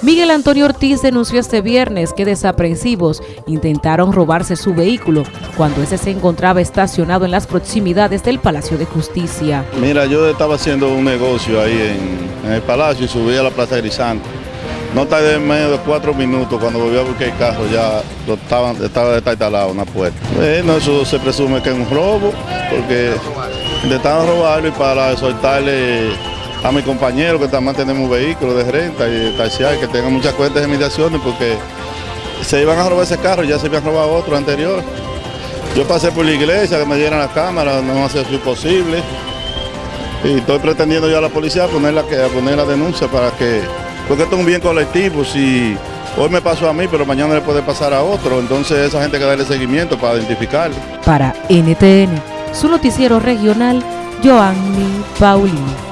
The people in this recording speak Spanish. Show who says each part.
Speaker 1: Miguel Antonio Ortiz denunció este viernes que desaprensivos intentaron robarse su vehículo cuando ese se encontraba estacionado en las proximidades del Palacio de Justicia.
Speaker 2: Mira, yo estaba haciendo un negocio ahí en, el Palacio y subí a la Plaza Grisante. No tardé menos de cuatro minutos cuando volví a buscar el carro, ya lo estaban, estaba instalado una puerta. Bueno, eso se presume que es un robo, porque intentaron robarlo y para soltarle a mi compañero que también tenemos vehículos de renta y de taxiar, que tengan muchas cuentas de mediaciones porque se iban a robar ese carro, ya se habían robado otro anterior. Yo pasé por la iglesia, que me dieran la cámara, no va a ser posible. Y estoy pretendiendo ya a la policía poner la, poner la denuncia para que, porque esto es un bien colectivo, si hoy me pasó a mí, pero mañana le puede pasar a otro, entonces esa gente hay que darle seguimiento para identificarlo.
Speaker 1: Para NTN, su noticiero regional, Joanny Paulino.